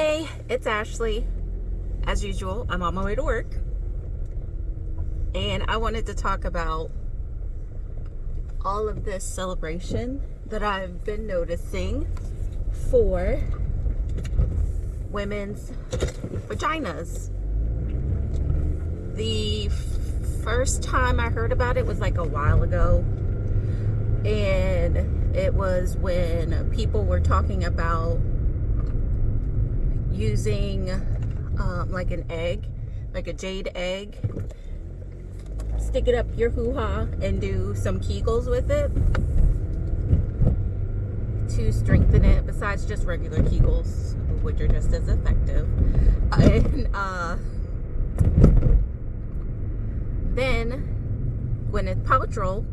Hey, it's Ashley. As usual, I'm on my way to work. And I wanted to talk about all of this celebration that I've been noticing for women's vaginas. The first time I heard about it was like a while ago. And it was when people were talking about using um, like an egg, like a jade egg. Stick it up your hoo-ha and do some Kegels with it to strengthen it besides just regular Kegels, which are just as effective. And uh, then Gwyneth Paltrow,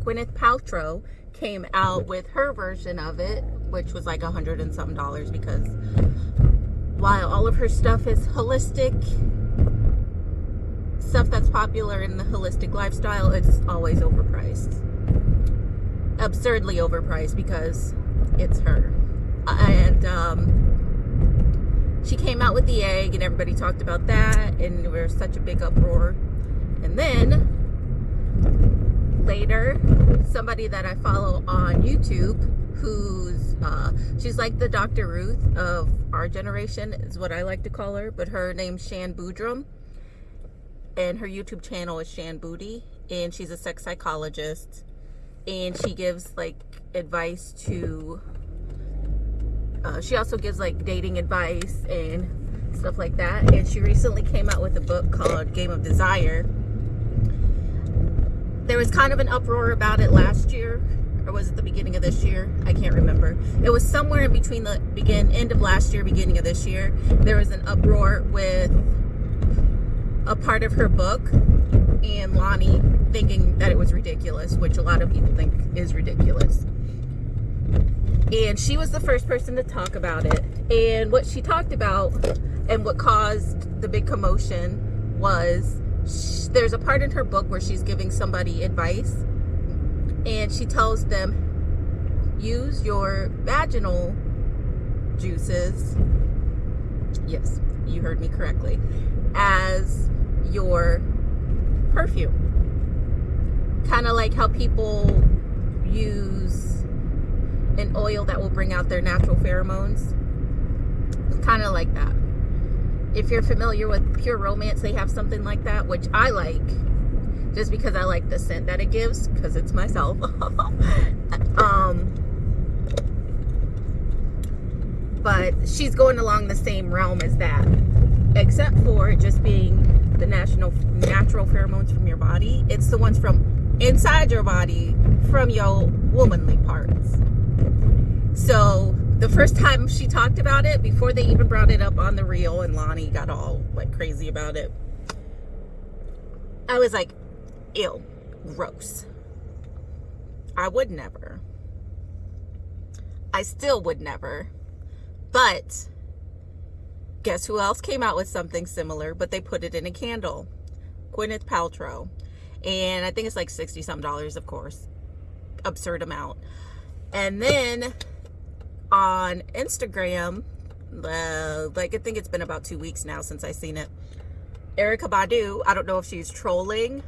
Gwyneth Paltrow came out with her version of it, which was like a hundred and something dollars because while all of her stuff is holistic, stuff that's popular in the holistic lifestyle, it's always overpriced. Absurdly overpriced because it's her. And um, she came out with the egg and everybody talked about that and there was such a big uproar. And then later, somebody that I follow on YouTube who's uh, she's like the Dr. Ruth of our generation is what I like to call her but her name's Shan Boodram and her YouTube channel is Shan Boody and she's a sex psychologist. And she gives like advice to uh, she also gives like dating advice and stuff like that. And she recently came out with a book called Game of Desire. There was kind of an uproar about it last year or was it the beginning of this year? I can't remember. It was somewhere in between the begin end of last year, beginning of this year. There was an uproar with a part of her book and Loni thinking that it was ridiculous, which a lot of people think is ridiculous. And she was the first person to talk about it. And what she talked about and what caused the big commotion was there's a part in her book where she's giving somebody advice and she tells them use your vaginal juices. Yes you heard me correctly. As your perfume. Kind of like how people use an oil that will bring out their natural pheromones. Kind of like that. If you're familiar with pure romance they have something like that which i like just because I like the scent that it gives because it's myself. um, but she's going along the same realm as that, except for just being the national natural pheromones from your body. It's the ones from inside your body from your womanly parts. So the first time she talked about it, before they even brought it up on the Real and Loni got all like crazy about it, I was like, ew, gross. I would never. I still would never. But guess who else came out with something similar, but they put it in a candle? Gwyneth Paltrow. And I think it's like 60 some dollars, of course. Absurd amount. And then on Instagram, uh, like I think it's been about two weeks now since I seen it. Erykah Badu, I don't know if she's trolling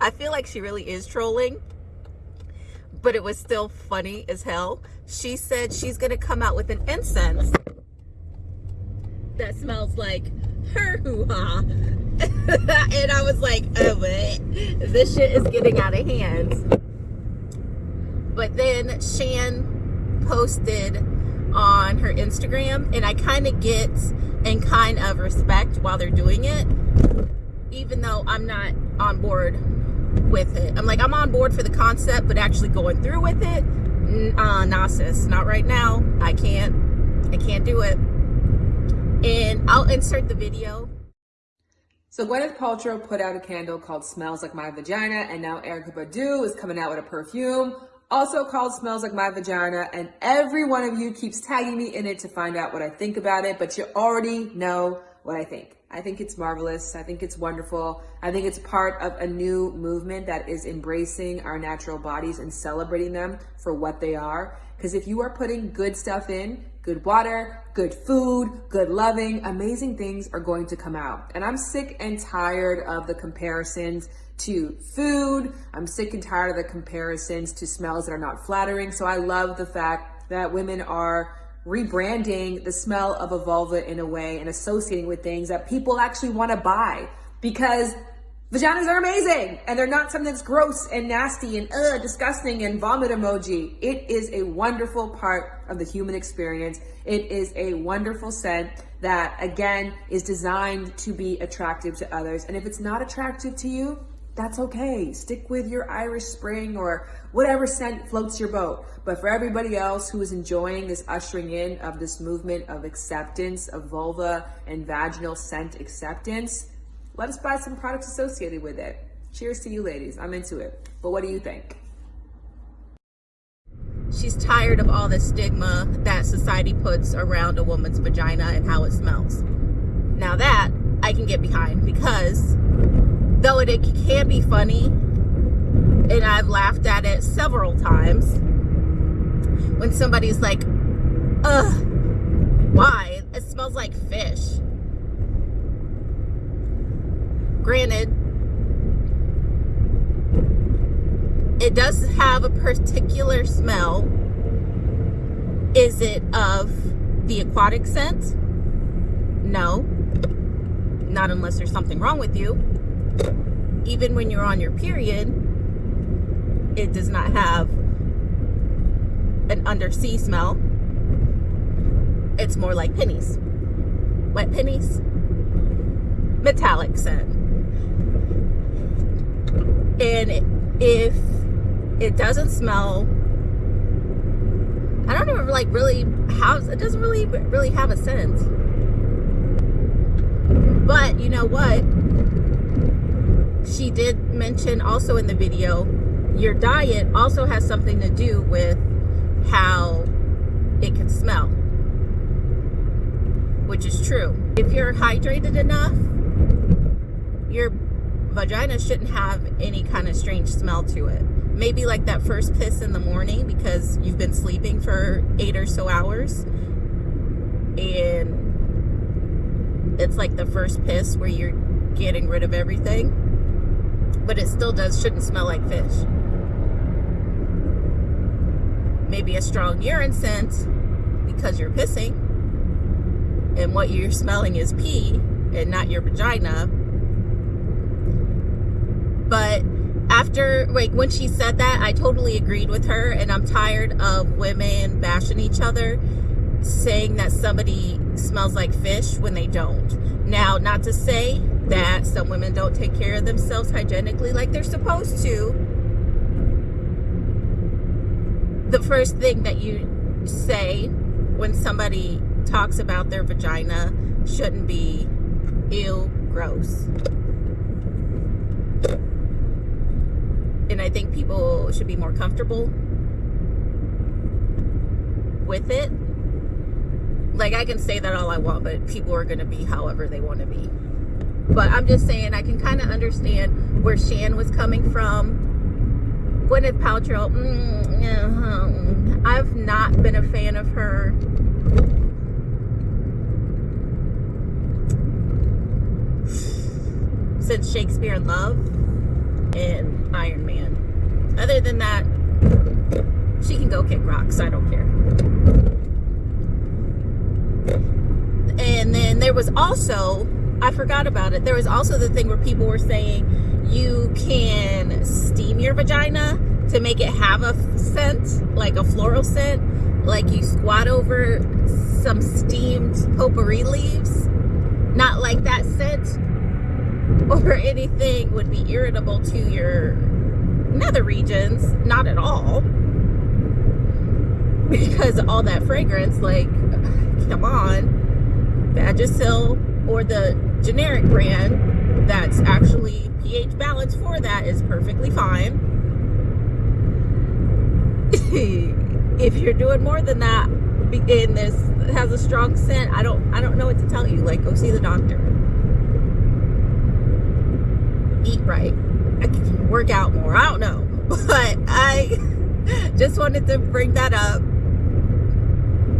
I feel like she really is trolling, but it was still funny as hell. She said she's going to come out with an incense that smells like her hoo-ha. and I was like, oh, but this shit is getting out of hand. But then Shan posted on her Instagram, and I kind of get and kind of respect while they're doing it, even though I'm not on board with it. I'm like, I'm on board for the concept, but actually going through with it, uh, nah, not right now. I can't, I can't do it. And I'll insert the video. So Gwyneth Paltrow put out a candle called Smells Like My Vagina, and now Erykah Badu is coming out with a perfume also called Smells Like My Vagina, and every one of you keeps tagging me in it to find out what I think about it, but you already know what I think. I think it's marvelous. I think it's wonderful. I think it's part of a new movement that is embracing our natural bodies and celebrating them for what they are. Because if you are putting good stuff in, good water, good food, good loving, amazing things are going to come out. And I'm sick and tired of the comparisons to food. I'm sick and tired of the comparisons to smells that are not flattering. So I love the fact that women are rebranding the smell of a vulva in a way and associating with things that people actually want to buy because vaginas are amazing and they're not something that's gross and nasty and uh, disgusting and vomit emoji. It is a wonderful part of the human experience. It is a wonderful scent that again is designed to be attractive to others. And if it's not attractive to you, that's okay. Stick with your Irish Spring or whatever scent floats your boat. But for everybody else who is enjoying this ushering in of this movement of acceptance of vulva and vaginal scent acceptance, let us buy some products associated with it. Cheers to you ladies. I'm into it. But what do you think? She's tired of all the stigma that society puts around a woman's vagina and how it smells. Now that I can get behind because though it, it can be funny and I've laughed at it several times when somebody's like ugh why? It smells like fish. Granted it does have a particular smell. Is it of the aquatic scent? No. Not unless there's something wrong with you even when you're on your period, it does not have an undersea smell. It's more like pennies. Wet pennies. Metallic scent. And if it doesn't smell, I don't even like really have, it doesn't really, really have a scent. But you know what? She did mention also in the video, your diet also has something to do with how it can smell, which is true. If you're hydrated enough, your vagina shouldn't have any kind of strange smell to it. Maybe like that first piss in the morning because you've been sleeping for eight or so hours and it's like the first piss where you're getting rid of everything but it still does shouldn't smell like fish. Maybe a strong urine scent because you're pissing and what you're smelling is pee and not your vagina. But after, like, when she said that, I totally agreed with her and I'm tired of women bashing each other saying that somebody smells like fish when they don't. Now, not to say that some women don't take care of themselves hygienically like they're supposed to, the first thing that you say when somebody talks about their vagina shouldn't be ew, gross. And I think people should be more comfortable with it. Like I can say that all I want, but people are going to be however they want to be. But I'm just saying, I can kind of understand where Shan was coming from. Gwyneth Paltrow, mm, uh, I've not been a fan of her. Since Shakespeare in Love and Iron Man. Other than that, she can go kick rocks. I don't care. And then there was also I forgot about it. There was also the thing where people were saying you can steam your vagina to make it have a scent, like a floral scent. Like you squat over some steamed potpourri leaves. Not like that scent or anything would be irritable to your nether regions. Not at all. Because all that fragrance, like, come on. Vagisil or the generic brand that's actually pH balanced for that is perfectly fine. if you're doing more than that, in this has a strong scent, I don't I don't know what to tell you. Like go see the doctor. Eat right. I work out more. I don't know. But I just wanted to bring that up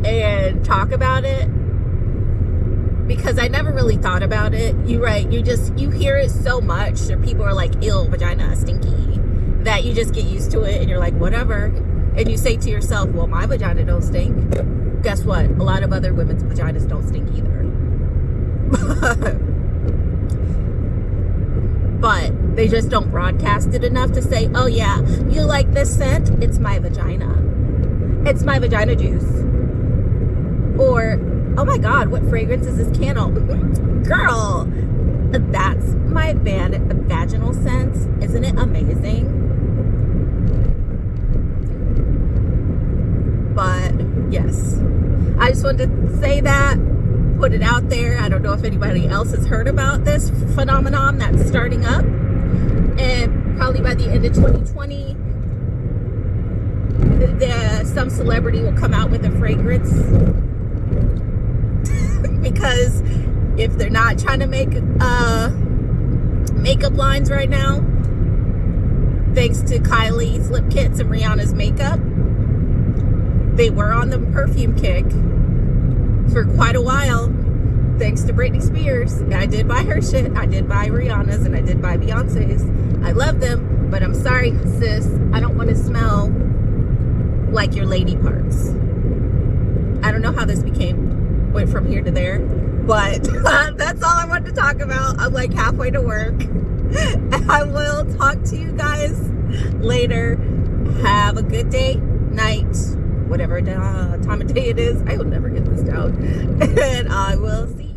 and talk about it because I never really thought about it. You right, you just you hear it so much or people are like ill vagina stinky that you just get used to it and you're like whatever and you say to yourself, well my vagina don't stink. Guess what? A lot of other women's vaginas don't stink either. but they just don't broadcast it enough to say, oh yeah, you like this scent? It's my vagina. It's my vagina juice. Or, oh my God, what fragrance is this candle? Girl, that's my van vaginal scent. Isn't it amazing? But yes, I just wanted to say that put it out there. I don't know if anybody else has heard about this phenomenon that's starting up. And probably by the end of 2020, the, some celebrity will come out with a fragrance. Because if they're not trying to make uh, makeup lines right now, thanks to Kylie's lip kits and Rihanna's makeup, they were on the perfume kick for quite a while thanks to Britney Spears. I did buy her shit. I did buy Rihanna's and I did buy Beyonce's. I love them, but I'm sorry, sis. I don't want to smell like your lady parts. I don't know how this became, went from here to there, but that's all I wanted to talk about. I'm like halfway to work. I will talk to you guys later. Have a good day, night, whatever uh, time of day it is. I will never get this down. And I will see